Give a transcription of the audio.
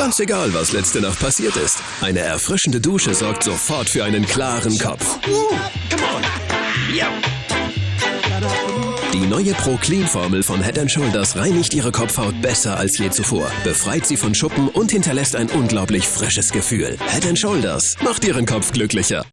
Ganz egal, was letzte Nacht passiert ist. Eine erfrischende Dusche sorgt sofort für einen klaren Kopf. Die neue Pro Clean Formel von Head Shoulders reinigt Ihre Kopfhaut besser als je zuvor, befreit sie von Schuppen und hinterlässt ein unglaublich frisches Gefühl. Head Shoulders macht Ihren Kopf glücklicher.